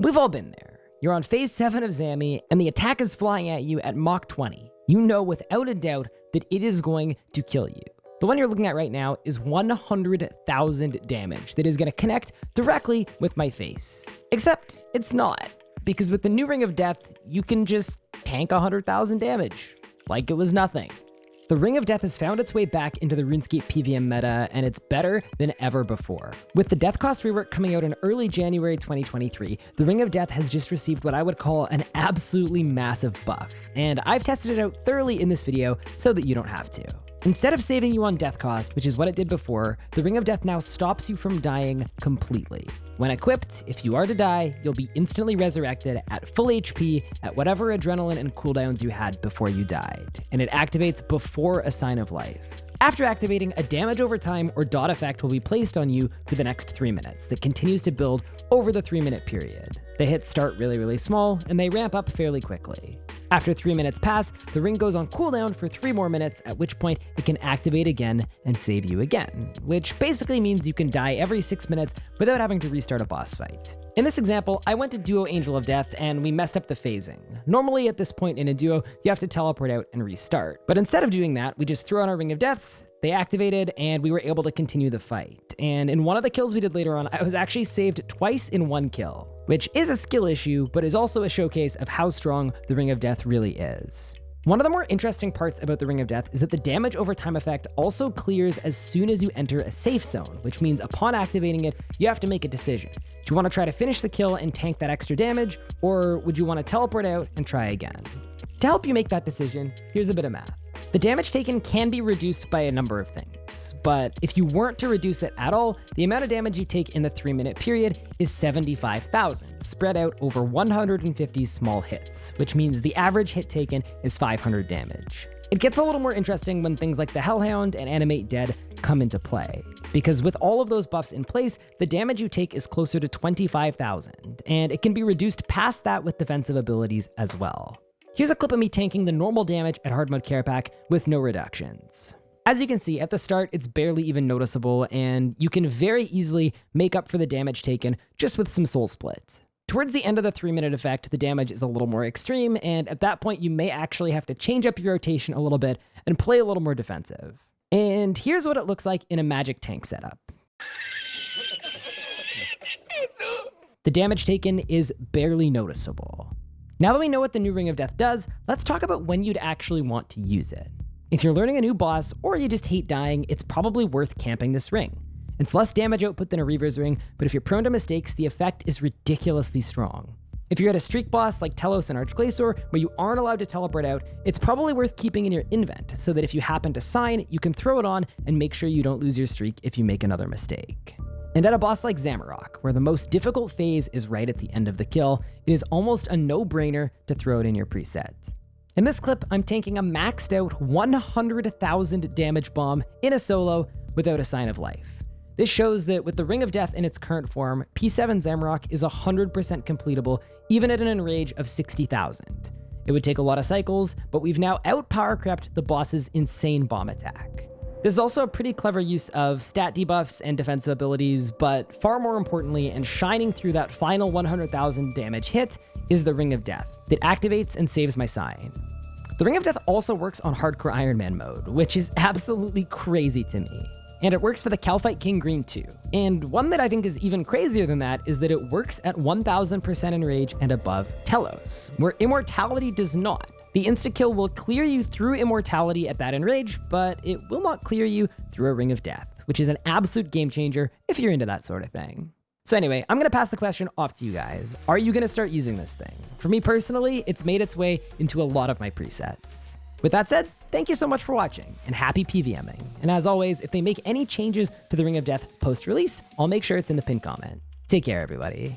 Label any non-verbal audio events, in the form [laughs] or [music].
We've all been there. You're on phase 7 of Zammy, and the attack is flying at you at Mach 20. You know without a doubt that it is going to kill you. The one you're looking at right now is 100,000 damage that is going to connect directly with my face. Except it's not, because with the new Ring of Death, you can just tank 100,000 damage, like it was nothing. The Ring of Death has found its way back into the RuneScape PVM meta, and it's better than ever before. With the Death Cost rework coming out in early January 2023, the Ring of Death has just received what I would call an absolutely massive buff, and I've tested it out thoroughly in this video so that you don't have to. Instead of saving you on death cost, which is what it did before, the Ring of Death now stops you from dying completely. When equipped, if you are to die, you'll be instantly resurrected at full HP at whatever adrenaline and cooldowns you had before you died, and it activates before a sign of life. After activating, a damage over time or dot effect will be placed on you for the next 3 minutes that continues to build over the 3 minute period. The hits start really really small, and they ramp up fairly quickly. After 3 minutes pass, the ring goes on cooldown for 3 more minutes, at which point it can activate again and save you again, which basically means you can die every 6 minutes without having to restart a boss fight. In this example, I went to Duo Angel of Death and we messed up the phasing. Normally at this point in a duo, you have to teleport out and restart. But instead of doing that, we just threw on our Ring of Deaths, they activated and we were able to continue the fight. And in one of the kills we did later on, I was actually saved twice in one kill which is a skill issue, but is also a showcase of how strong the Ring of Death really is. One of the more interesting parts about the Ring of Death is that the damage over time effect also clears as soon as you enter a safe zone, which means upon activating it, you have to make a decision. Do you want to try to finish the kill and tank that extra damage, or would you want to teleport out and try again? To help you make that decision, here's a bit of math. The damage taken can be reduced by a number of things, but if you weren't to reduce it at all, the amount of damage you take in the 3 minute period is 75,000, spread out over 150 small hits, which means the average hit taken is 500 damage. It gets a little more interesting when things like the Hellhound and Animate Dead come into play, because with all of those buffs in place, the damage you take is closer to 25,000, and it can be reduced past that with defensive abilities as well. Here's a clip of me tanking the normal damage at hard mode Kerapac with no reductions. As you can see, at the start, it's barely even noticeable, and you can very easily make up for the damage taken just with some soul split. Towards the end of the 3 minute effect, the damage is a little more extreme, and at that point you may actually have to change up your rotation a little bit and play a little more defensive. And here's what it looks like in a magic tank setup. [laughs] The damage taken is barely noticeable. Now that we know what the new Ring of Death does, let's talk about when you'd actually want to use it. If you're learning a new boss, or you just hate dying, it's probably worth camping this ring. It's less damage output than a Reaver's Ring, but if you're prone to mistakes, the effect is ridiculously strong. If you're at a streak boss like Telos and Arch-Glacor, where you aren't allowed to teleport out, it's probably worth keeping in your invent, so that if you happen to sign, you can throw it on and make sure you don't lose your streak if you make another mistake. And at a boss like Zamorak, where the most difficult phase is right at the end of the kill, it is almost a no-brainer to throw it in your preset. In this clip, I'm tanking a maxed out 100,000 damage bomb in a solo without a sign of life. This shows that with the Ring of Death in its current form, P7 Zamorak is 100% completable even at an enrage of 60,000. It would take a lot of cycles, but we've now out-power crept the boss's insane bomb attack. This is also a pretty clever use of stat debuffs and defensive abilities, but far more importantly, and shining through that final 100,000 damage hit, is the Ring of Death that activates and saves my sign. The Ring of Death also works on Hardcore Iron Man mode, which is absolutely crazy to me. And it works for the Kalphite King Green too. And one that I think is even crazier than that is that it works at 1000% enrage and above Telos, where Immortality does not. The insta-kill will clear you through immortality at that enrage, but it will not clear you through a Ring of Death, which is an absolute game changer if you're into that sort of thing. So anyway, I'm going to pass the question off to you guys. Are you going to start using this thing? For me personally, it's made its way into a lot of my presets. With that said, thank you so much for watching, and happy PVMing. And as always, if they make any changes to the Ring of Death post-release, I'll make sure it's in the pinned comment. Take care, everybody.